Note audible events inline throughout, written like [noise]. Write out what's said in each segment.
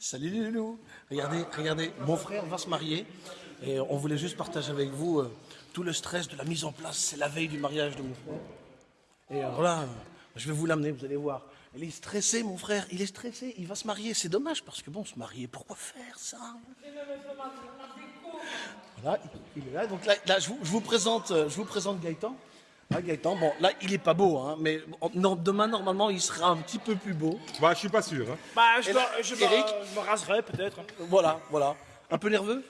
Salut les loulous. Regardez, regardez, mon frère va se marier et on voulait juste partager avec vous euh, tout le stress de la mise en place. C'est la veille du mariage de mon frère. Et alors là, je vais vous l'amener, vous allez voir. Il est stressé, mon frère, il est stressé, il va se marier. C'est dommage parce que bon, se marier, pourquoi faire ça? Voilà, il est là. Donc là, là, je, vous, je vous présente, euh, je vous présente Gaëtan. Ah, Gaëtan, bon, là, il est pas beau, hein, mais non, demain, normalement, il sera un petit peu plus beau. Bah, je suis pas sûr. Hein. Bah, je, Et me, là, je, me- Eric je me raserai peut-être. Voilà, voilà. Un peu nerveux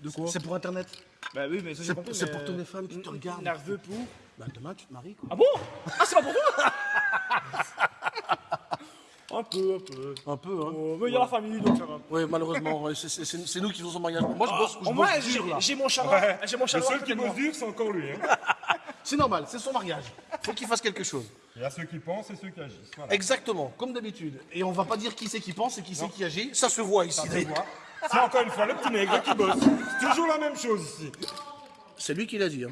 De quoi C'est pour Internet. Bah oui, mais ça C'est j'ai compris. c'est mais- pour tous les femmes qui te regardent. Nerveux pour. Bah, demain, tu te maries, quoi. Ah bon? Ah, c'est pas pour toi? [laughs] Un peu, un peu. Un peu, hein. Oh, mais il y a la famille, donc ça va. Oui, malheureusement, ouais, c'est- c'est c'est- c'est nous qui faisons son mariage. Moi, je bosse, je Au moins, bosse Ah, j'ai dur, là. j'ai mon chaleur. Ouais. J'ai mon Le seul qui bosse dur, c'est encore lui. Hein. [laughs] C'est normal, c'est son mariage. Faut qu'il fasse quelque chose. Il y a ceux qui pensent et ceux qui agissent. Voilà. Exactement, comme d'habitude. Et on va pas dire qui c'est qui pense et qui c'est qui agit. Ça se voit ici. C'est encore une fois le petit nègre qui bosse. C'est toujours la même chose ici. C'est lui qui l'a dit. hein.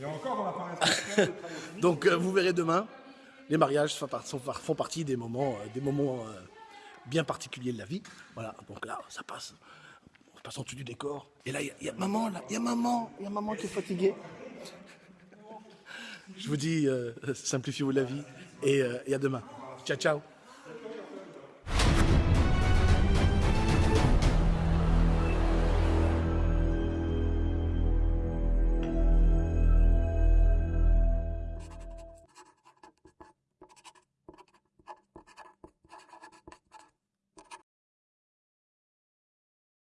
Et encore, on n'a pas respecté. Donc, euh, vous verrez demain, les mariages font partie des moments, euh, des moments euh, bien particuliers de la vie. Voilà, donc là, ça passe. En dessous du décor. Et là, il y a- maman, là. Il y a maman. Y a maman qui est fatiguée. Je vous dis, euh, simplifiez-vous la vie. Et, euh, et à demain. Ciao, ciao.